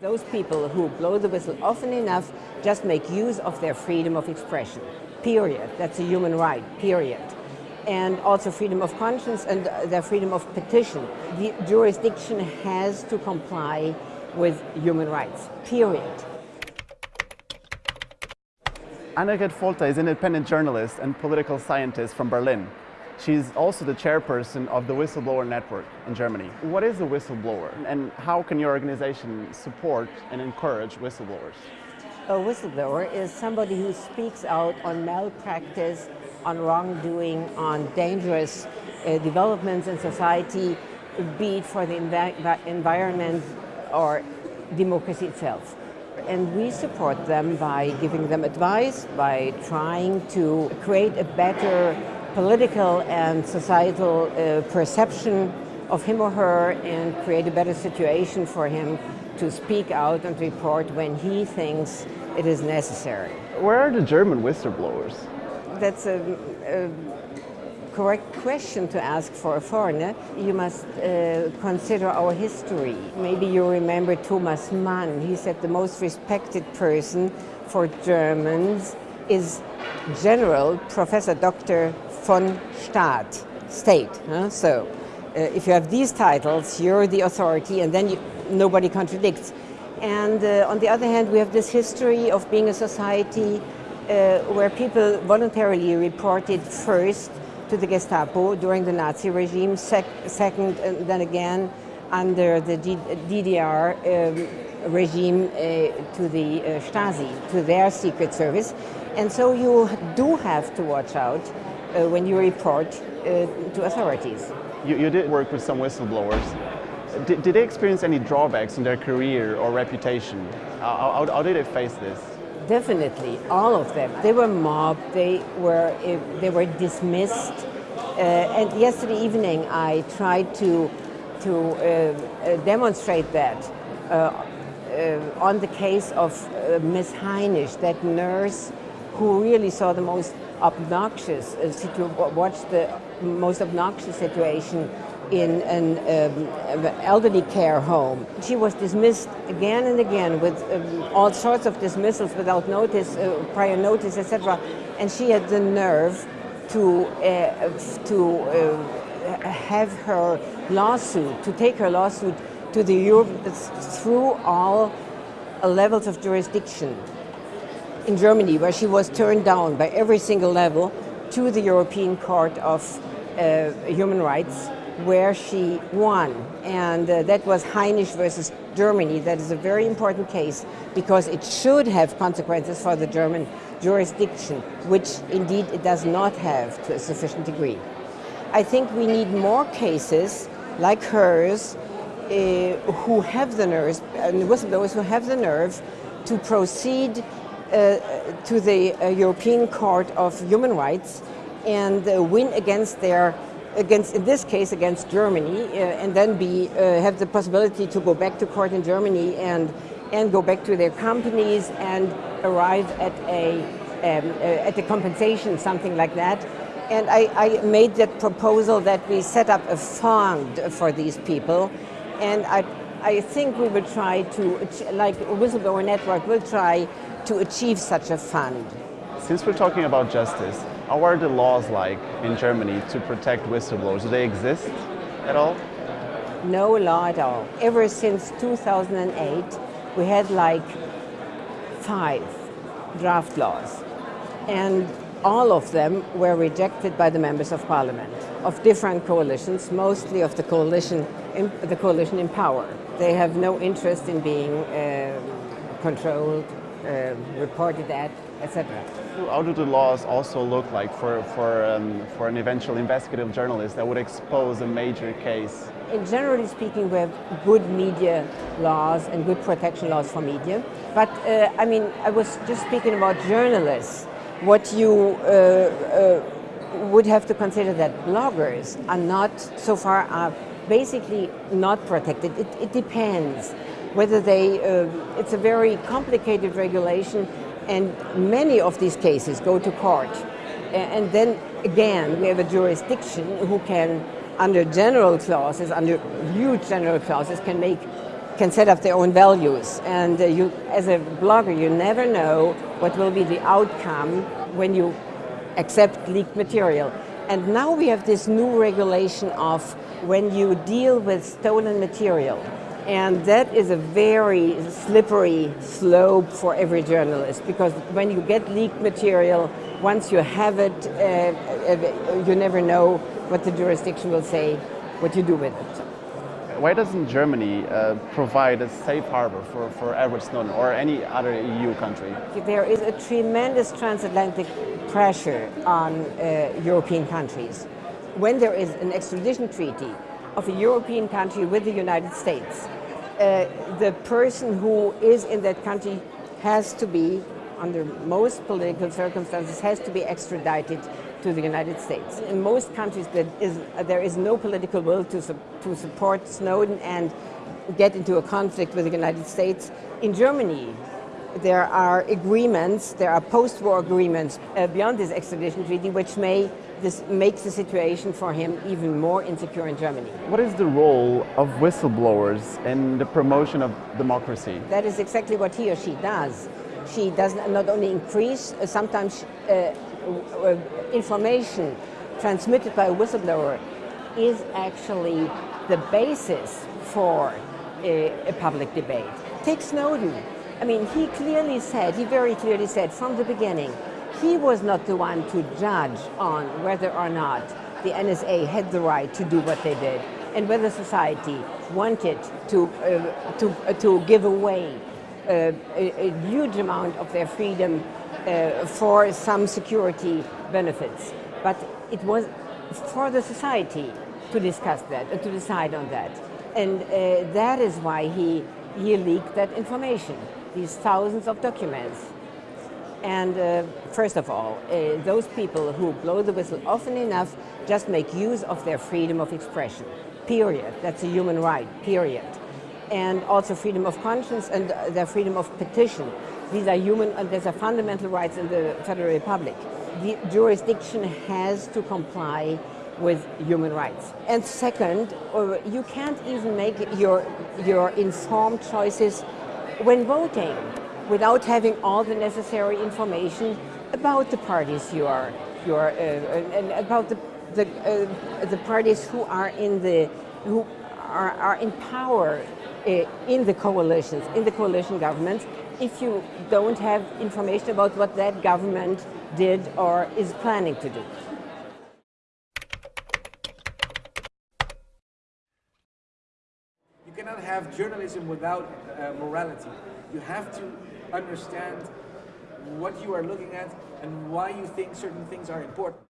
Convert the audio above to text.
Those people who blow the whistle often enough just make use of their freedom of expression, period. That's a human right, period. And also freedom of conscience and uh, their freedom of petition. The jurisdiction has to comply with human rights, period. Annegret Falter is an independent journalist and political scientist from Berlin. She's also the chairperson of the Whistleblower Network in Germany. What is a whistleblower and how can your organization support and encourage whistleblowers? A whistleblower is somebody who speaks out on malpractice, on wrongdoing, on dangerous uh, developments in society, be it for the env environment or democracy itself. And we support them by giving them advice, by trying to create a better political and societal uh, perception of him or her and create a better situation for him to speak out and report when he thinks it is necessary. Where are the German whistleblowers? That's a, a correct question to ask for a foreigner. You must uh, consider our history. Maybe you remember Thomas Mann. He said the most respected person for Germans is General Professor Dr. von Staat, state. Huh? So uh, if you have these titles, you're the authority and then you, nobody contradicts. And uh, on the other hand, we have this history of being a society uh, where people voluntarily reported first to the Gestapo during the Nazi regime, sec second and then again under the D DDR um, regime uh, to the uh, Stasi, to their secret service. And so you do have to watch out uh, when you report uh, to authorities. You, you, did work with some whistleblowers. Did, did, they experience any drawbacks in their career or reputation? How, how, how did they face this? Definitely, all of them. They were mobbed, they were, uh, they were dismissed. Uh, and yesterday evening I tried to, to uh, demonstrate that on the case of Miss Heinisch, that nurse who really saw the most obnoxious, uh, watch the most obnoxious situation in an um, elderly care home. She was dismissed again and again with um, all sorts of dismissals without notice, uh, prior notice, etc. And she had the nerve to, uh, to uh, have her lawsuit, to take her lawsuit to the Europe through all levels of jurisdiction in Germany, where she was turned down by every single level to the European Court of uh, Human Rights, where she won. And uh, that was Heinisch versus Germany. That is a very important case because it should have consequences for the German jurisdiction, which indeed it does not have to a sufficient degree. I think we need more cases like hers uh, who have the nerve, and whistleblowers who have the nerve to proceed uh, to the uh, European Court of Human Rights and uh, win against their against in this case against Germany and then be have the possibility to go back to court in Germany and and go back to their companies and arrive at a um, at a compensation something like that. And I, I, made that proposal that we set up a fund for these people. And I I think we will try to, like Whistleblower Network will try to achieve such a fund. Since we're talking about justice, how are the laws like in Germany to protect whistleblowers? Do they exist at all? No law at all. Ever since 2008, we had like five draft laws. And all of them were rejected by the members of parliament of different coalitions, mostly of the coalition in, the coalition in power. They have no interest in being uh, controlled, uh, reported at, etc. How do the laws also look like for, for, um, for an eventual investigative journalist that would expose a major case? In generally speaking, we have good media laws and good protection laws for media. But uh, I mean, I was just speaking about journalists. What you uh, uh, would have to consider that bloggers are not so far up basically not protected. It, it depends whether they, uh, it's a very complicated regulation and many of these cases go to court. And then again, we have a jurisdiction who can, under general clauses, under huge general clauses, can make can set up their own values. And uh, you, as a blogger, you never know what will be the outcome when you accept leaked material. And now we have this new regulation of when you deal with stolen material. And that is a very slippery slope for every journalist because when you get leaked material, once you have it, uh, you never know what the jurisdiction will say, what you do with it. Why doesn't Germany uh, provide a safe harbor for, for Edward Snowden or any other EU country? There is a tremendous transatlantic pressure on uh, European countries. When there is an extradition treaty of a European country with the United States, uh, the person who is in that country has to be, under most political circumstances, has to be extradited to the United States. In most countries, there is, there is no political will to, su to support Snowden and get into a conflict with the United States. In Germany, there are agreements, there are post-war agreements uh, beyond this extradition treaty, which may this makes the situation for him even more insecure in Germany. What is the role of whistleblowers in the promotion of democracy? That is exactly what he or she does. She does not only increase, uh, sometimes uh, information transmitted by a whistleblower is actually the basis for a, a, public debate. Take Snowden. I mean, he clearly said, he very clearly said from the beginning, he was not the one to judge on whether or not the NSA had the right to do what they did and whether society wanted to, uh, to, uh, to give away uh, a, a huge amount of their freedom uh, for some security benefits. But it was for the society to discuss that, uh, to decide on that. And uh, that is why he, he leaked that information, these thousands of documents. And uh, first of all, uh, those people who blow the whistle often enough just make use of their freedom of expression, period. That's a human right, period. And also freedom of conscience and their freedom of petition. These are human, these are fundamental rights in the Federal Republic. The jurisdiction has to comply with human rights. And second, uh, you can't even make your, your informed choices when voting without having all the necessary information about the parties you are, you are uh, and about the, the, uh, the parties who are in the, who are, are in power uh, in the coalitions, in the coalition governments, if you don't have information about what that government did or is planning to do. You cannot have journalism without uh, morality. You have to understand what you are looking at and why you think certain things are important.